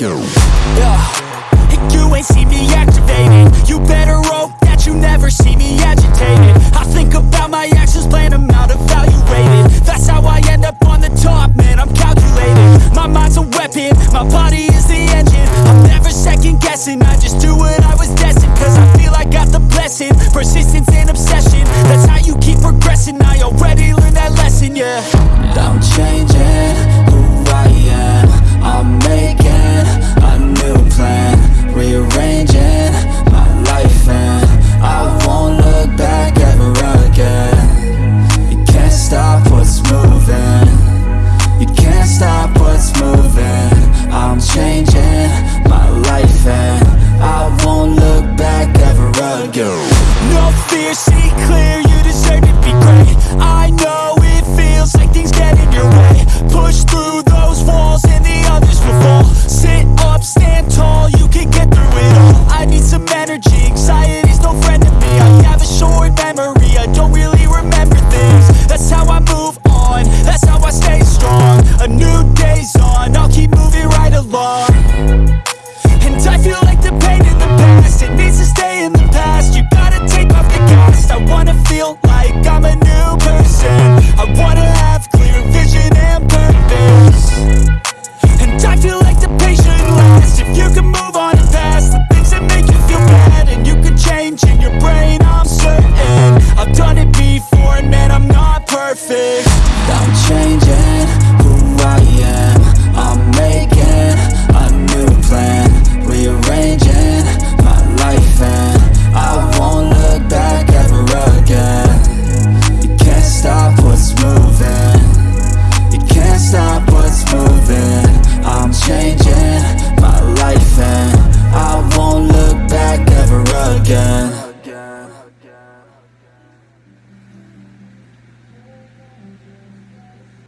go. Yeah. You ain't see me activated You better hope that you never see me agitated. I think about my actions, plan them out, evaluated That's how I end up on the top, man, I'm calculated. My mind's a weapon, my body is the engine. I'm never second guessing, I just do what I was destined Cause I feel I got the blessing, persistence and obsession That's how you keep progressing, I already learned that lesson, yeah. Don't change go. No fear, see clear, I'm a new person. I wanna